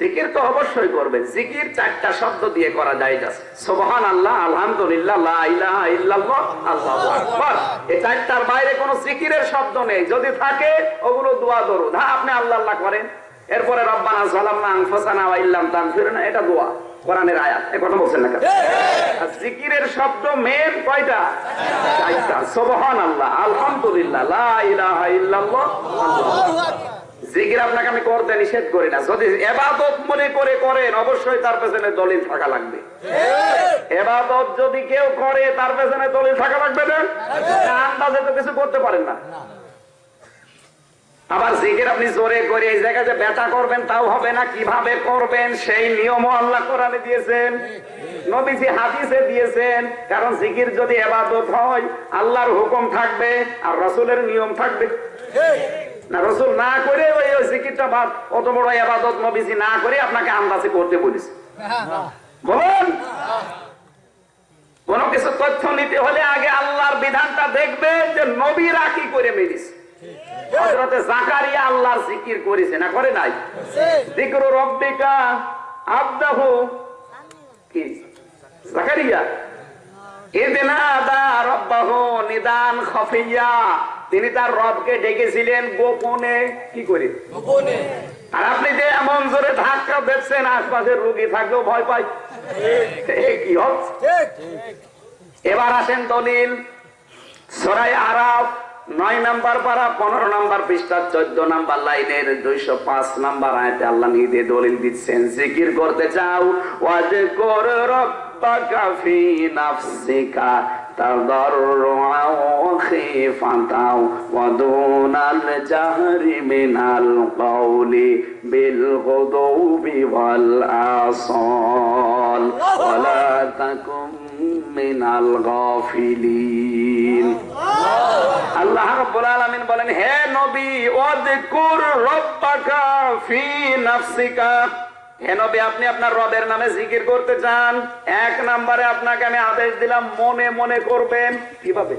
জিকির তো অবশ্যই করবে। জিকির চারটা শব্দ দিয়ে করা যায় সোবহান আল্লাহ আলহামদুলিল্লাহ আল্লাহু এই চারটার বাইরে কোনো জিকিরের শব্দ নেই। যদি থাকে ওগুলো দোয়া দরুদ। হ্যাঁ আপনি আল্লাহ আল্লাহ করেন। এরপরে রব্বানা সালামনা আনফুসানা ওয়া ইল্লাম তাগফিরনা এটা দোয়া। কোরআনের আয়াত। এই কথা বলছেন না কেন? জিকিরের শব্দ মেন কয়টা? চারটা। সুবহান আল্লাহ আলহামদুলিল্লাহ লা ইলাহা ইল্লাল্লাহ আল্লাহু আকবার। জিকির আপনাকে আমি করতে নিষেধ করি না। যদি এবাদত মনে করে করেন অবশ্যই তার পেছনে দলিল থাকা লাগবে। এবাদত যদি কেউ করে তার পেছনে দলিল থাকা লাগবে না? আন্দাজে তো কিছু করতে পারেন না। আবার জিকির আপনি জোরে করে এই জায়গায় যে ব্যথা করবেন তাও হবে না। কীভাবে করবেন সেই নিয়মও আল্লাহ কোরআনে দিয়েছেন। নবীজি হাদিসে দিয়েছেন কারণ জিকির যদি এবাদত হয় আল্লাহর হুকুম থাকবে আর রসুলের নিয়ম থাকবে। না, রসুল না করে ওই ওই জিকিরটা বাদ অত বড় এবাদত নবীজি না করে আপনাকে আন্দাজে করতে বলেছে। বলুন। কোন কিছু তথ্য নিতে হলে আগে আল্লাহর বিধানটা দেখবেন যে নবীরা কি করে মেনেছে হযরতে জাকারিয়া আল্লাহর জিকির করেছে, না করে নাই? জিকরু রব্বিকা আবদাহু। কি? জাকারিয়া? ইদনাদা রব্বাহু নিদান খফিয়া। তিনি তার রবকে ডেকেছিলেন গোপনে। কি করে? গোপনে। আর আপনি যে এমন জোরে ধাক্কা দেখছেন আশপাশের রুগী থাকলেও ভয় পাই কি হচ্ছে এবার আসেন দলিল। সরাই আরাফ নয় নাম্বার পারা পনেরো নাম্বার পৃষ্ঠা চোদ্দ নাম্বার লাইনের দুইশো পাঁচ নাম্বার আয়তে আল্লাহ নিজে দলিল দিচ্ছেন জিকির করতে চাও? ওয়াজ কর রব্বাকা ফি নাফসিকা। تضرعا وخيفة ودون الجهر من القول بالغضو والآصال ولا تكن من الغافلين আল্লাহ রাব্বুল আলামিন বলেন হে নবী ওয়াদকুর রব্বাকা ফি নাফসিকা হে নবী আপনি আপনার রবের নামে জিকির করতে চান এক নম্বরে আপনাকে আমি আদেশ দিলাম মনে মনে করবেন। কীভাবে?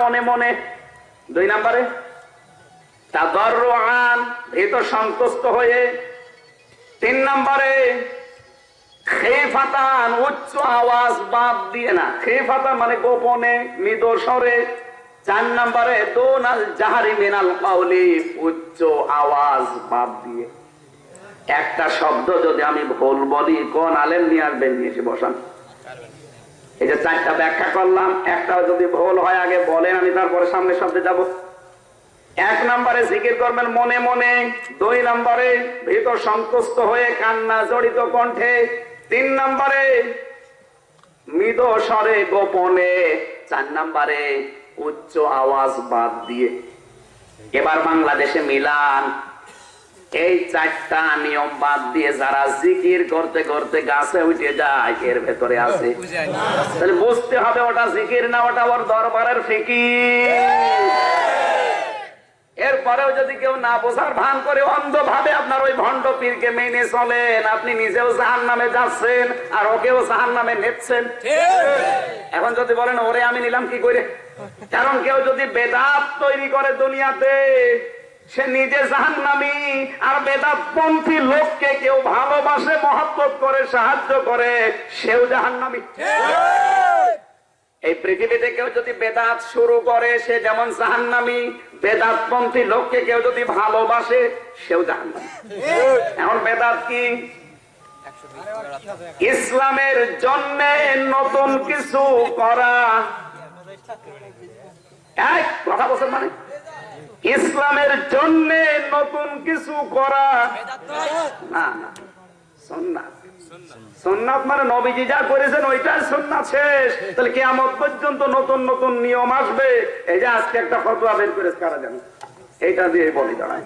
মনে মনে। দুই নম্বরে তাদররুআন ভীত সন্তুষ্ট হয়ে। তিন নম্বরে খেফাতান উচ্চ আওয়াজ বাদ দিয়ে না। খেফাতান মানে গোপনে মৃদ স্বরে। চার নম্বরে, দোনাল জাহারি মিনাল কাউলি, উচ্চ আওয়াজ বাদ দিয়ে। একটা শব্দ যদি আমি ভুল বলি, কোন আলেম নিয়ে আসবেন নিয়ে এসে বসান? এই যে চারটা ব্যাখ্যা করলাম, একটা যদি ভুল হয়, আগে বলেন, আমি তারপরে সামনে শব্দে যাব। এক নম্বরে, জিকির করবেন মনে মনে। দুই নম্বরে ভিতর সন্তুষ্ট হয়ে কান্না জড়িত কণ্ঠে। তিন নম্বরে, মৃদ স্বরে গোপনে। চার নম্বরে উচ্চ আওয়াজ বাদ দিয়ে। এবার বাংলাদেশে মিলান। এই চারটা নিয়ম বাদ দিয়ে যারা জিকির করতে করতে গাছে উঠে যায় এর ভেতরে আছে। তাহলে বুঝতে হবে ওটা জিকির না ওটা ওর দরবারের ফিকির। এরপরেও যদি কেউ না বোঝার ভান করে অন্ধভাবে আপনার ওই ভণ্ড পীরকে মেনে চলেন। আপনি নিজেও জাহান নামে যাচ্ছেন আর ওকেও জাহান নামে নেচ্ছেন এখন যদি বলেন ওরে আমি নিলাম কি করে কারণ কেউ যদি বেদাত তৈরি করে দুনিয়াতে সে নিজে জাহান নামি আর বেদাত পন্থী লোককে কেউ ভালোবাসে মহব্বত করে সাহায্য করে সেও জাহান নামি এই পৃথিবীতে কেউ যদি বেদাত শুরু করে সে যেমন জাহান্নামি বেদাত পন্থী লোককে কেউ যদি ভালোবাসে সেও জাহান্নামি। এখন বেদাত কি? ইসলামের জন্য নতুন কিছু করা। এক কথা বলছেন মানে? ইসলামের জন্য নতুন কিছু করা। না না সন্ন্যাস সোননাথ মানে নবীজি যা করেছেন ওইটাই সোননাথ শেষ। তাহলে কেমন পর্যন্ত নতুন নতুন নিয়ম আসবে। এই যে আজকে একটা ফটোয়া বের করে কারা জানে? এইটা দিয়ে বলি দাঁড়ায়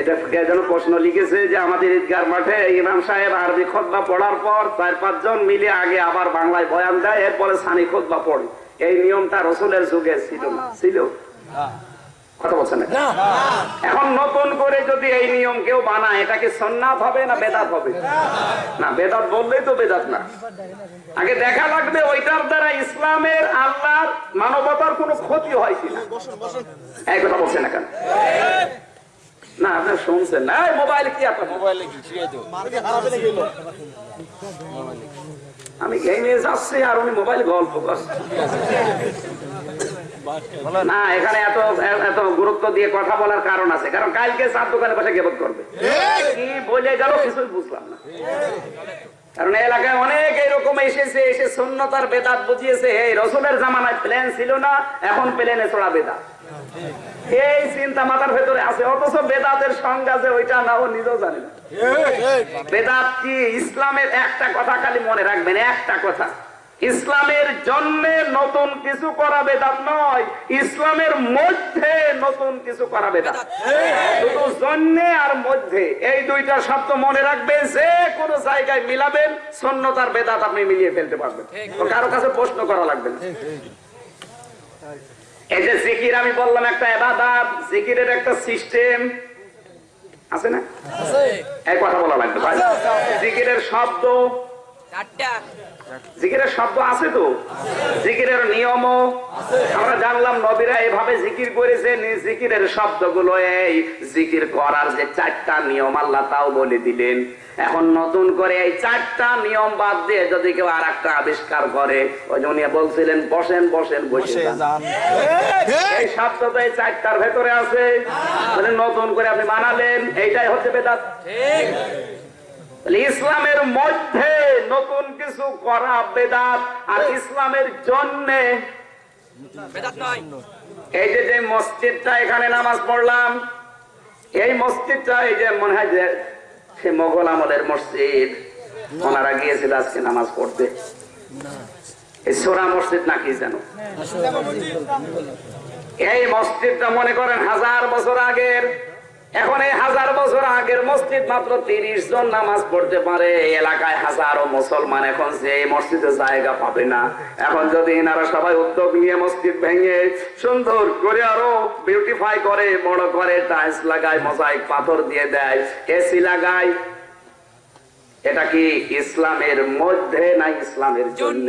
এটা যেন প্রশ্ন লিখেছে যে আমাদের ঈদগার মাঠে ইমাম সাহেব আরবি খোদবা পড়ার পর চার পাঁচজন মিলে আগে আবার বাংলায় বয়ান দেয়, এরপরে সানি খোদবা পড়ে। এই নিয়মটা রসুলের যুগে ছিল না। ছিল? কথা বলছেন এখন নতুন করে যদি এই নিয়ম কেউ বানায় এটা কি সন্ন্যাত হবে না বেদাত হবে? না বেদাত বললেই তো বেদাত না। আগে দেখা লাগবে ওইটার দ্বারা ইসলামের আল্লাহর মানবতার কোনো ক্ষতি হয় কিনা। এই কথা বলছে না কেন? আপনার শুনছেন না। এই মোবাইল কি আপনার মোবাইলে আমি গেমে যাচ্ছি আর উনি মোবাইল গল্প করছে। না, এখানে এত এত গুরুত্ব দিয়ে কথা বলার কারণ আছে। কারণ কালকে দোকানে বসে গেবত করবে। কি বলে গেল কিছুই বুঝলাম না। কারণ এলাকায় অনেক এরকম এসেছে, এসে শূন্যতার বেদাত বুঝিয়েছে, এই রসুলের জামানায় প্লেন ছিল না, এখন প্লেনে চড়া বেদাত। এই চিন্তা মাথার ভেতরে আছে, অথচ বেদাতের সংজ্ঞা যে ওইটা না, ও নিজেও জানে না। বেদাত কি? ইসলামের একটা কথা খালি মনে রাখবেন একটা কথা। ইসলামের জন্য নতুন কিছু করা বেদাত নয় ইসলামের মধ্যে নতুন কিছু করা বেদাত। শুধু জন্যে আর মধ্যে। এই দুইটা শব্দ মনে রাখবেন যে কোনো জায়গায় মিলাবেন সন্ন্যতার বেদাত আপনি মিলিয়ে ফেলতে পারবেন। তো কারও কাছে প্রশ্ন করা লাগবে না। এই যে জিকির আমি বললাম একটা এবাদাত। জিকিরের একটা সিস্টেম আছে না? এক কথা বলা লাগবে। জিকিরের শব্দ জিকিরের শব্দ আছে তো? জিকিরের নিয়মও আমরা জানলাম নবীরা এভাবে জিকির করেছে জিকিরের শব্দগুলো এই জিকির করার যে চারটা নিয়ম আল্লাহ তাও বলে দিলেন। এখন নতুন করে এই চারটা নিয়ম বাদ দিয়ে যদি কেউ আর একটা আবিষ্কার করে ওই জন্য বলছিলেন বসেন বসেন বসে এই শব্দ তো এই চারটার ভেতরে আছে। মানে নতুন করে আপনি বানালেন এইটাই হচ্ছে বেদাত। ইসলামের মধ্যে নতুন কিছু করা বেদাত আর ইসলামের জন্য। এই যে যে মসজিদটা এখানে নামাজ পড়লাম এই মসজিদটা এই যে মনে হয় যে সে মোগল আমলের মসজিদ। ওনারা গিয়েছিল আজকে নামাজ পড়তে। এই সোরা মসজিদ নাকি জানো এই মসজিদটা মনে করেন হাজার বছর আগের। এখন এই হাজার বছর আগের মসজিদ মাত্র তিরিশ জন নামাজ পড়তে পারে। এলাকায় হাজারো মুসলমান এখন যে মসজিদে জায়গা পাবে না। এখন যদি এনারা সবাই উদ্যোগ নিয়ে মসজিদ ভেঙে সুন্দর করে আরও বিউটিফাই করে, বড় করে টাইলস লাগায় মোজাইক পাথর দিয়ে দেয় এসি লাগায়, এটা কি ইসলামের মধ্যে না ইসলামের জন্য?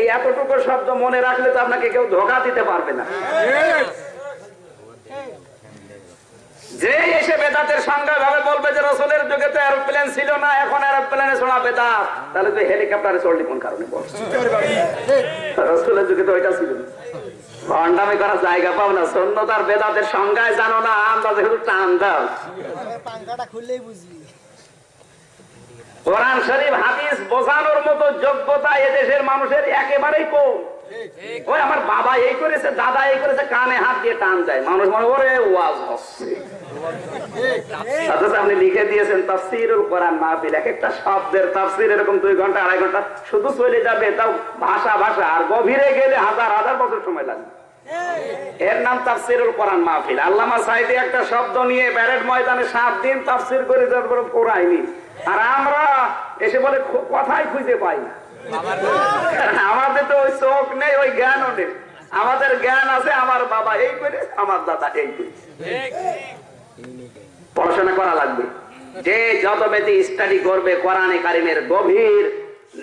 এই এতটুকু শব্দ মনে রাখলে তো আপনাকে কেউ ধোকা দিতে পারবে না। যে এসে বেদাতের সংজ্ঞা ভাবে বলবে যে রসুলের যুগে তো এরোপ্লেন ছিল না, এখন এরোপ্লেনে ছোড়া বেদাত তাহলে তো হেলিকপ্টারে চললি কোন কারণে রসুলের যুগে তো ওইটা ছিল করার জায়গা না বেদাতের সংজ্ঞায় জানো না টান দাও। খুললেই কোরআন শরীফ, হাদিস বোঝানোর মতো যোগ্যতা এদেশের মানুষের একেবারেই কম। ওই আমার বাবা এই করেছে, দাদা এই করেছে, কানে হাত দিয়ে টান যায় মানুষ মনে করে ওয়াজ হচ্ছে। একটা শব্দ নিয়ে ব্যারেড ময়দানে সাত দিন তাফসির করে তারপরে আর আমরা এসে বলে কথাই খুঁজে পাই না। আমাদের তো ওই চোখ নেই, ওই জ্ঞানও নেই। আমাদের জ্ঞান আছে, আমার বাবা এই করে আমার দাদা এই করে পড়াশোনা করা লাগবে। যে যত বেশি স্টাডি করবে কোরআনে কারিমের গভীর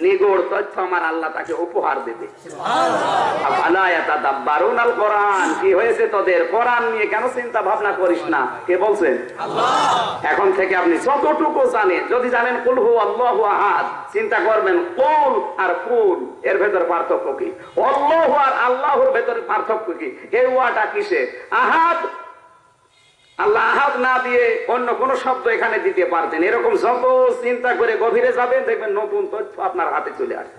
নিগড় তথ্য আমার আল্লাহ তাকে উপহার দেবে। কোরআন কি হয়েছে তোদের? কোরআন নিয়ে কেন চিন্তা ভাবনা করিস না? কে বলছেন? এখন থেকে আপনি যতটুকু জানেন যদি জানেন কুল হু আল্লাহু আহাদ চিন্তা করবেন কুল আর কুল এর ভেতর পার্থক্য কি? আল্লাহ আর আল্লাহর ভেতরে পার্থক্য কি? এই ওয়াটা কিসে আহাদ আল্লাহ আহাদ না দিয়ে অন্য কোন শব্দ এখানে দিতে পারতেন। এরকম যত চিন্তা করে গভীরে যাবেন, দেখবেন নতুন তথ্য আপনার হাতে চলে আসবে।